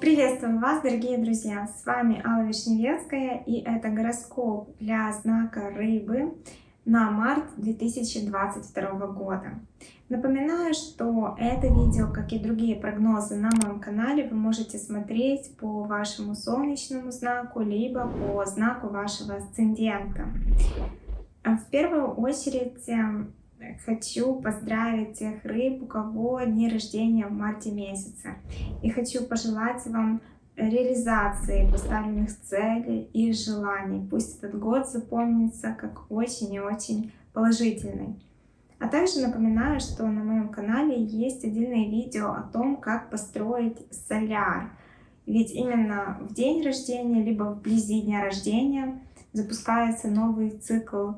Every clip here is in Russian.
Приветствую вас, дорогие друзья! С вами Алла Вишневецкая и это гороскоп для знака Рыбы на март 2022 года. Напоминаю, что это видео, как и другие прогнозы на моем канале, вы можете смотреть по вашему солнечному знаку, либо по знаку вашего асцендента. В первую очередь эм, хочу поздравить тех рыб, у кого дни рождения в марте месяце. И хочу пожелать вам реализации поставленных целей и желаний. Пусть этот год запомнится как очень и очень положительный. А также напоминаю, что на моем канале есть отдельное видео о том, как построить соляр. Ведь именно в день рождения, либо вблизи дня рождения запускается новый цикл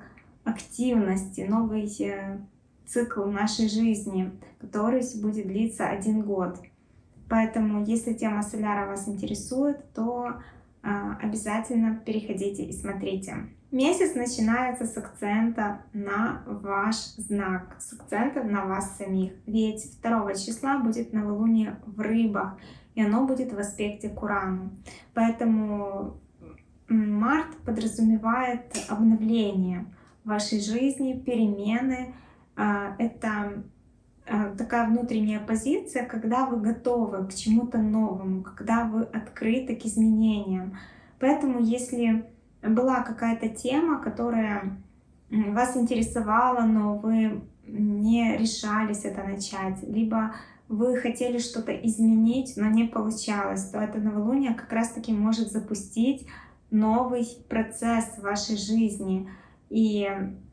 активности, новый э, цикл нашей жизни, который будет длиться один год. Поэтому, если тема соляра вас интересует, то э, обязательно переходите и смотрите. Месяц начинается с акцента на ваш знак, с акцента на вас самих. Ведь 2 числа будет новолуние в рыбах, и оно будет в аспекте к Урану. Поэтому март подразумевает обновление вашей жизни, перемены. А, это а, такая внутренняя позиция, когда вы готовы к чему-то новому, когда вы открыты к изменениям. Поэтому если была какая-то тема, которая вас интересовала, но вы не решались это начать, либо вы хотели что-то изменить, но не получалось, то это новолуние как раз-таки может запустить новый процесс в вашей жизни – и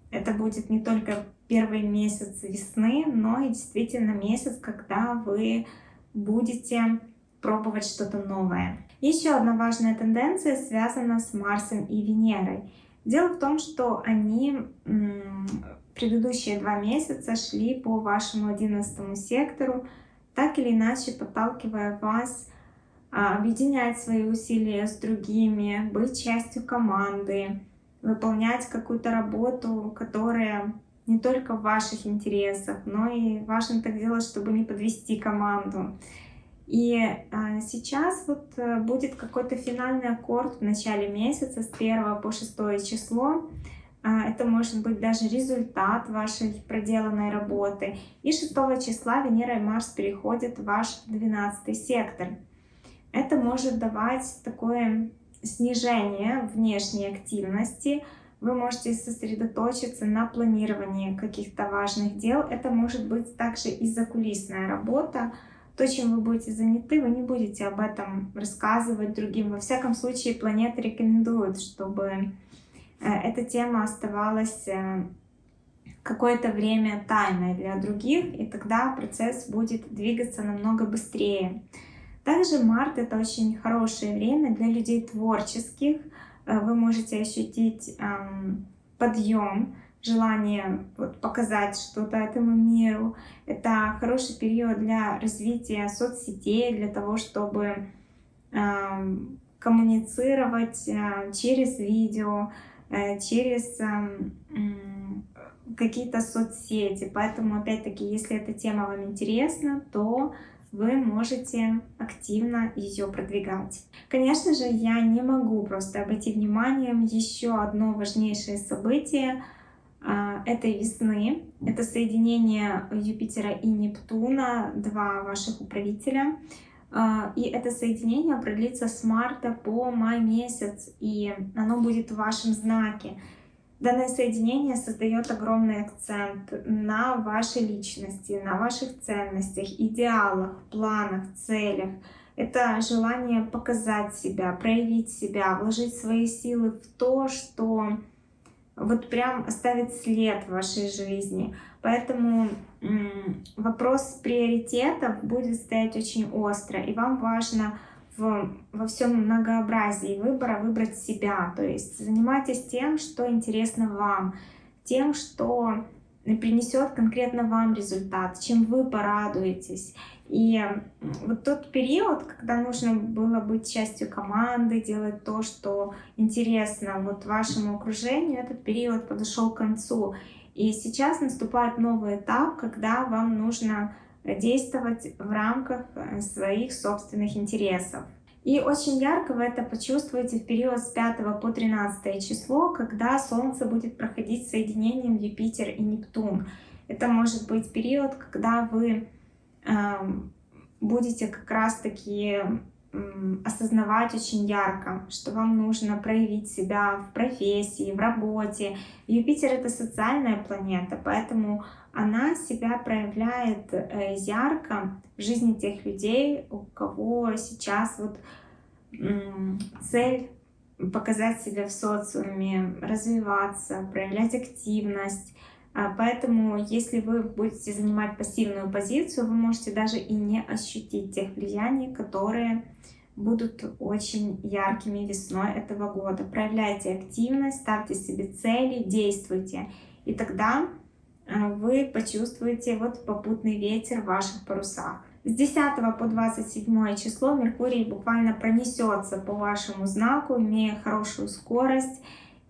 это будет не только первый месяц весны, но и действительно месяц, когда вы будете пробовать что-то новое. Еще одна важная тенденция связана с Марсом и Венерой. Дело в том, что они предыдущие два месяца шли по вашему одиннадцатому сектору, так или иначе подталкивая вас а, объединять свои усилия с другими, быть частью команды, выполнять какую-то работу, которая не только в ваших интересах, но и важно так делать, чтобы не подвести команду. И а, сейчас вот а, будет какой-то финальный аккорд в начале месяца с 1 по 6 число. А, это может быть даже результат вашей проделанной работы. И 6 числа Венера и Марс переходят в ваш 12 сектор. Это может давать такое снижение внешней активности, вы можете сосредоточиться на планировании каких-то важных дел. Это может быть также и закулисная работа. То, чем вы будете заняты, вы не будете об этом рассказывать другим. Во всяком случае, планета рекомендует, чтобы э, эта тема оставалась э, какое-то время тайной для других, и тогда процесс будет двигаться намного быстрее. Также март это очень хорошее время для людей творческих. Э, вы можете ощутить эм, подъем, желание показать что-то этому миру. Это хороший период для развития соцсетей, для того, чтобы эм, коммуницировать э, через видео, э, через эм, какие-то соцсети. Поэтому, опять-таки, если эта тема вам интересна, то вы можете активно ее продвигать. Конечно же, я не могу просто обойти вниманием еще одно важнейшее событие а, этой весны. Это соединение Юпитера и Нептуна, два ваших управителя. А, и это соединение продлится с марта по май месяц, и оно будет в вашем знаке. Данное соединение создает огромный акцент на вашей личности, на ваших ценностях, идеалах, планах, целях. Это желание показать себя, проявить себя, вложить свои силы в то, что вот прям оставит след в вашей жизни. Поэтому вопрос приоритетов будет стоять очень остро, и вам важно во всем многообразии выбора выбрать себя. То есть занимайтесь тем, что интересно вам, тем, что принесет конкретно вам результат, чем вы порадуетесь. И вот тот период, когда нужно было быть частью команды, делать то, что интересно вот вашему окружению, этот период подошел к концу. И сейчас наступает новый этап, когда вам нужно действовать в рамках э, своих собственных интересов. И очень ярко вы это почувствуете в период с 5 по 13 число, когда Солнце будет проходить соединением Юпитер и Нептун. Это может быть период, когда вы э, будете как раз-таки осознавать очень ярко, что вам нужно проявить себя в профессии, в работе. Юпитер — это социальная планета, поэтому она себя проявляет э, ярко в жизни тех людей, у кого сейчас вот цель показать себя в социуме, развиваться, проявлять активность. А, поэтому, если вы будете занимать пассивную позицию, вы можете даже и не ощутить тех влияний, которые будут очень яркими весной этого года. Проявляйте активность, ставьте себе цели, действуйте. И тогда а, вы почувствуете вот попутный ветер в ваших парусах. С 10 по 27 число Меркурий буквально пронесется по вашему знаку, имея хорошую скорость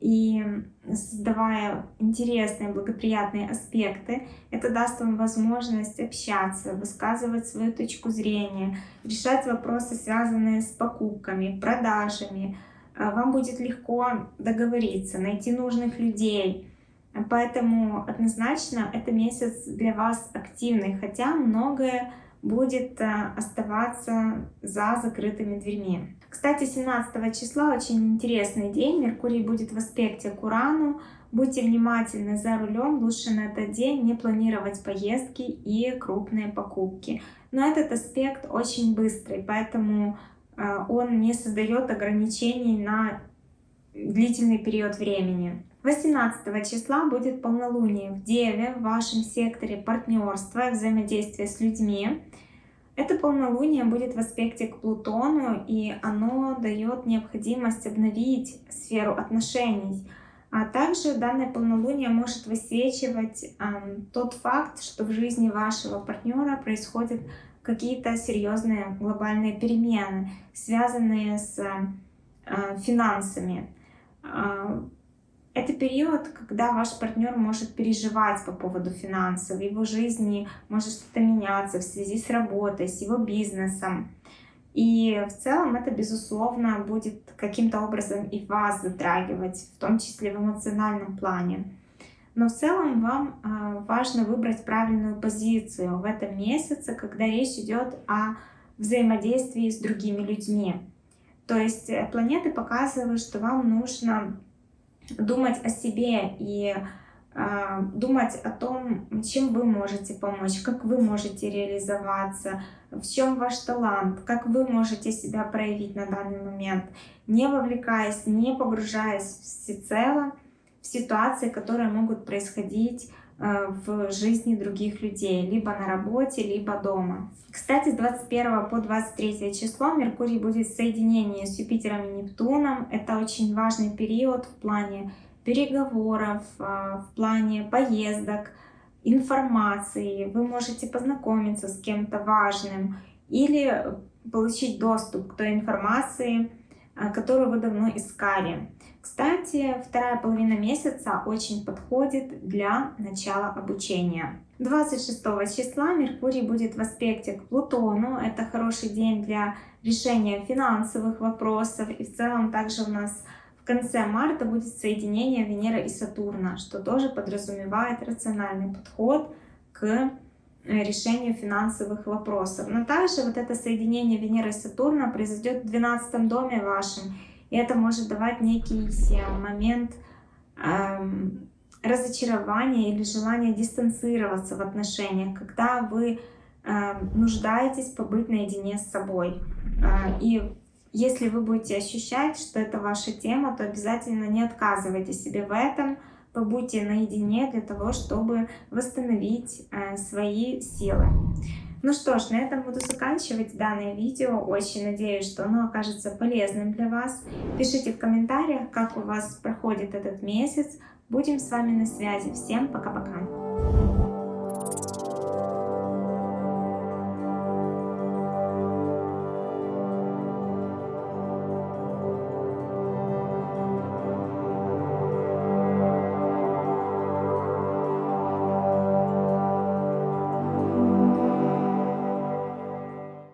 и создавая интересные, благоприятные аспекты, это даст вам возможность общаться, высказывать свою точку зрения, решать вопросы, связанные с покупками, продажами. А, вам будет легко договориться, найти нужных людей. Поэтому однозначно это месяц для вас активный, хотя многое будет а, оставаться за закрытыми дверьми. Кстати, 17 числа очень интересный день. Меркурий будет в аспекте к Урану. Будьте внимательны за рулем. Лучше на этот день не планировать поездки и крупные покупки. Но этот аспект очень быстрый, поэтому а, он не создает ограничений на длительный период времени. 18 числа будет полнолуние в Деве, в вашем секторе партнерства, взаимодействия с людьми. Это полнолуние будет в аспекте к Плутону, и оно дает необходимость обновить сферу отношений. А также данное полнолуние может высвечивать э, тот факт, что в жизни вашего партнера происходят какие-то серьезные глобальные перемены, связанные с э, финансами. Э, это период, когда ваш партнер может переживать по поводу финансов, в его жизни может что-то меняться в связи с работой, с его бизнесом. И в целом это, безусловно, будет каким-то образом и вас затрагивать, в том числе в эмоциональном плане. Но в целом вам а, важно выбрать правильную позицию в этом месяце, когда речь идет о взаимодействии с другими людьми. То есть э, планеты показывают, что вам нужно думать о себе и э, думать о том, чем вы можете помочь, как вы можете реализоваться, в чем ваш талант, как вы можете себя проявить на данный момент, не вовлекаясь, не погружаясь всецело в ситуации, которые могут происходить в жизни других людей, либо на работе, либо дома. Кстати, с 21 по 23 число Меркурий будет в соединении с Юпитером и Нептуном. Это очень важный период в плане переговоров, э, в плане поездок, информации. Вы можете познакомиться с кем-то важным или получить доступ к той информации, э, которую вы давно искали. Кстати, вторая половина месяца очень подходит для начала обучения. 26 числа Меркурий будет в аспекте к Плутону. Это хороший день для решения финансовых вопросов. И в целом также у нас в конце марта будет соединение Венеры и Сатурна, что тоже подразумевает рациональный подход к э, решению финансовых вопросов. Но также вот это соединение Венеры и Сатурна произойдет в 12 доме вашем. И это может давать некий э, момент эм, разочарования или желания дистанцироваться в отношениях, когда вы э, нуждаетесь побыть наедине с собой. Э, и если вы будете ощущать, что это ваша тема, то обязательно не отказывайте себе в этом, побудьте наедине для того, чтобы восстановить э, свои силы. Ну что ж, на этом буду заканчивать данное видео. Очень надеюсь, что оно окажется полезным для вас. Пишите в комментариях, как у вас проходит этот месяц. Будем с вами на связи. Всем пока-пока.